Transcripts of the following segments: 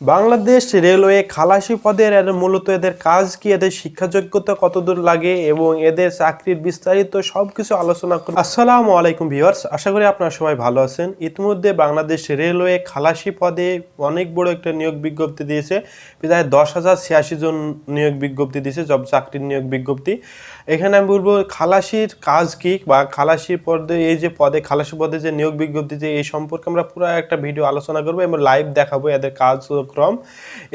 Bangladesh railway খালাসি পদের এর মূলত এদের কাজ কি? এদের শিক্ষা যোগ্যতা কতদূর লাগে এবং এদের চাকরির বিস্তারিত সব কিছু আলোচনা করব। আসসালামু আলাইকুম ভিউয়ার্স, আশা করি আপনারা সবাই ভালো আছেন। ইতিমধ্যে বাংলাদেশ রেলওয়ে খালাসি পদে অনেক বড় একটা নিয়োগ বিজ্ঞপ্তি দিয়েছে। প্রায় দশ হাজার ছিয়াশি জন নিয়োগ বিজ্ঞপ্তি দিয়েছে, জব চাকরির নিয়োগ বিজ্ঞপ্তি। এখানে আমি বলব খালাসির কাজ কি বা খালাসি পদে, এই যে পদে, খালাসি পদে যে নিয়োগ বিজ্ঞপ্তি যে এই সম্পর্কে আমরা পুরো একটা ভিডিও আলোচনা করব, এবং লাইভ দেখাবো এদের কাজক্রম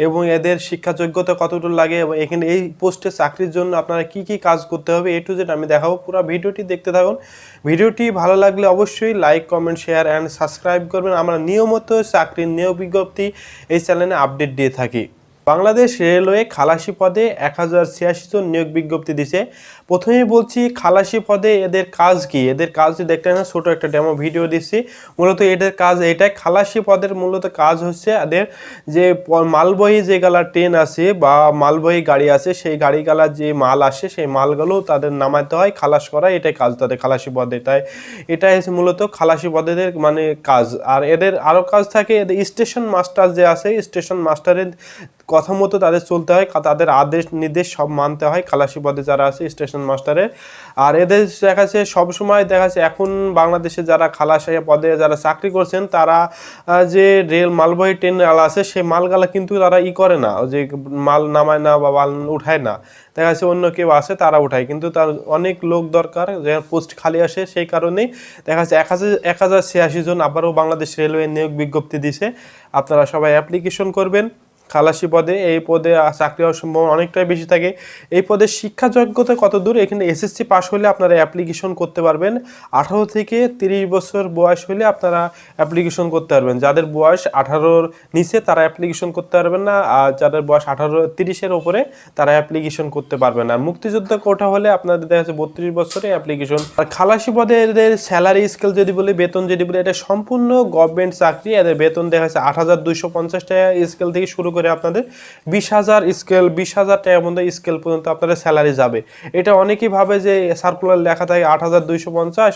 এবং এদের শিক্ষা যোগ্যতা কতটুকু লাগে এবং এখানে এই পোস্টে চাকরির জন্য আপনারা কি কি কাজ করতে হবে এ টু জেড আমি দেখাবো। পুরো ভিডিওটি দেখতে থাকুন। ভিডিওটি ভালো লাগলে অবশ্যই like, comment, share and subscribe করবেন। আমরা নিয়মিত চাকরির নিয়োগ বিজ্ঞপ্তি এই চ্যানেলে আপডেট দিয়ে থাকি। বাংলাদেশ রেলওয়ে খালাসি পদে এক হাজার ছিয়াশি জন নিয়োগ বিজ্ঞপ্তি দিছে। প্রথমেই বলছি, খালাসি পদে এদের কাজ কি? এদের কাজ দেখতে না, ছোট একটা ডেমো ভিডিও দিচ্ছি। মূলত এদের কাজ এটাই। খালাসি পদের মূলত কাজ হচ্ছে এদের যে মালবহী যে গালা ট্রেন আছে বা মালবহী গাড়ি আছে, সেই গাড়ি গালার যে মাল আসে, সেই মালগুলো তাদের নামাতে হয়, খালাস করা এটাই কাজ তাদের খালাসি পদে। তাই এটাই হচ্ছে মূলত খালাসি পদেদের মানে কাজ। আর এদের আরও কাজ থাকে, এদের স্টেশন মাস্টার যে আছে স্টেশন মাস্টারের কথা মতো তাদের চলতে হয় তাদের আদেশ নির্দেশ সব মানতে হয়, খালাসি পদে যারা আছে, স্টেশন মাস্টারের আর এদের দেখা যাচ্ছে সবসময় দেখা যাচ্ছে এখন বাংলাদেশে যারা খালাসি পদে যারা চাকরি করছেন, তারা যে রেল মালবাহী ট্রেন আছে সেই মালগালা কিন্তু তারা ই করে না, যে মাল নামায় না বা মাল উঠায় না। দেখা যাচ্ছে অন্য কেউ আসে তারা উঠায়। কিন্তু তার অনেক লোক দরকার, যে পোস্ট খালি আসে, সেই কারণেই দেখা যাচ্ছে এক হাজার এক হাজার ছিয়াশি জন আবারও বাংলাদেশ রেলওয়ে নিয়োগ বিজ্ঞপ্তি দিছে। আপনারা সবাই অ্যাপ্লিকেশন করবেন। খালাসি পদে, এই পদে চাকরি হওয়ার সম্ভাবনা অনেকটাই বেশি থাকে। এই পদের শিক্ষা যোগ্যতা কত দূর? এখানে এসএসসি পাশ হলে আপনারা অ্যাপ্লিকেশন করতে পারবেন। আঠারো থেকে তিরিশ বছর বয়স হলে আপনারা অ্যাপ্লিকেশন করতে পারবেন। যাদের বয়স আঠারোর নিচে তারা অ্যাপ্লিকেশন করতে পারবেন না, আর যাদের বয়স আঠারো তিরিশের ওপরে তারা অ্যাপ্লিকেশন করতে পারবেন না। মুক্তিযোদ্ধা কোটা হলে আপনাদের দেখা যাচ্ছে বত্রিশ বছরে অ্যাপ্লিকেশন আর খালাসি পদে এদের স্যালারি স্কেল যদি বলি, বেতন যদি বলি, এটা সম্পূর্ণ গভর্নমেন্ট চাকরি। এদের বেতন দেখা যাচ্ছে আট হাজার দুইশো পঞ্চাশ টাকা স্কেল থেকে শুরু করে আপনাদের বিশ হাজার স্কেল, বিশ হাজার টাকার মধ্যে স্কেল পর্যন্ত আপনাদের স্যালারি যাবে। এটা অনেকেই ভাবে যে সার্কুলার লেখা থাকে আট হাজার দুইশো পঞ্চাশ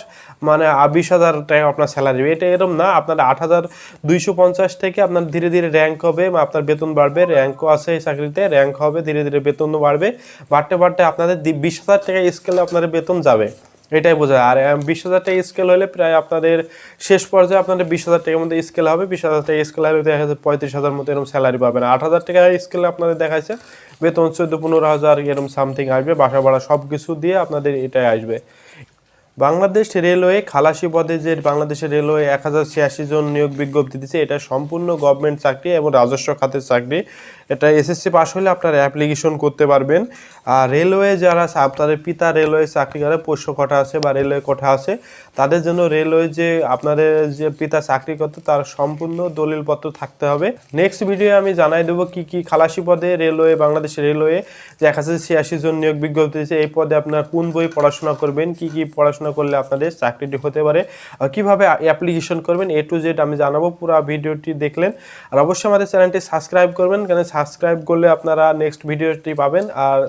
মানে বিশ হাজার টাকা আপনার স্যালারি এটা এরকম না, আপনার আট হাজার দুইশো পঞ্চাশ থেকে আপনার ধীরে ধীরে র্যাঙ্ক হবে আপনার বেতন বাড়বে র্যাঙ্কও আছে এই চাকরিতে র্যাঙ্ক হবে, ধীরে ধীরে বেতনও বাড়বে, বাড়তে বাড়তে আপনাদের বিশ হাজার টাকা স্কেলে আপনাদের বেতন যাবে। এটাই বোঝায় আর বিশ হাজার টাকা স্কেল হলে প্রায় আপনাদের শেষ পর্যায়ে আপনাদের বিশ হাজার টাকার মধ্যে স্কেল হবে। বিশ হাজার টাকা স্কেল হলে দেখা যাচ্ছে পঁয়ত্রিশ হাজার মতো এরকম স্যালারি পাবেন। আট হাজার টাকা স্কেলে আপনাদের দেখাচ্ছে বেতন চোদ্দ, পনেরো হাজার এরকম সামথিং আসবে। বাসা ভাড়া সব কিছু দিয়ে আপনাদের এটাই আসবে। বাংলাদেশ রেলওয়ে খালাসি পদে যে বাংলাদেশের রেলওয়ে এক হাজার ছিয়াশি জন নিয়োগ বিজ্ঞপ্তি দিচ্ছে এটা সম্পূর্ণ গভর্নমেন্ট চাকরি এবং রাজস্ব খাতের চাকরি। এটা এসএসসি পাশ হলে আপনারা অ্যাপ্লিকেশন করতে পারবেন। আর রেলওয়ে যারা আপনাদের পিতা রেলওয়ে চাকরি করে, পোষ্য কোঠা আছে বা রেলওয়ে কোঠা আছে, তাদের জন্য রেলওয়ে যে আপনাদের যে পিতা চাকরি করতে, তার সম্পূর্ণ দলিলপত্র থাকতে হবে। নেক্সট ভিডিও আমি জানাই দেবো কি কি খালাসি পদে রেলওয়ে, বাংলাদেশ রেলওয়ে যে এক হাজার ছিয়াশি জন নিয়োগ বিজ্ঞপ্তি দিয়েছে, এই পদে আপনার কোন বই পড়াশোনা করবেন, কি কি পড়াশোনা করলে আপনাদের চাকরিটি হতে পারে। কীভাবে অ্যাপ্লিকেশন করবেন এ টু জেড আমি জানাব, পুরো ভিডিওটি দেখলেন। আর অবশ্যই আমাদের চ্যানেলটি সাবস্ক্রাইব করবেন কারণ সাবস্ক্রাইব করলে আপনারা নেক্সট ভিডিওটি পাবেন। আর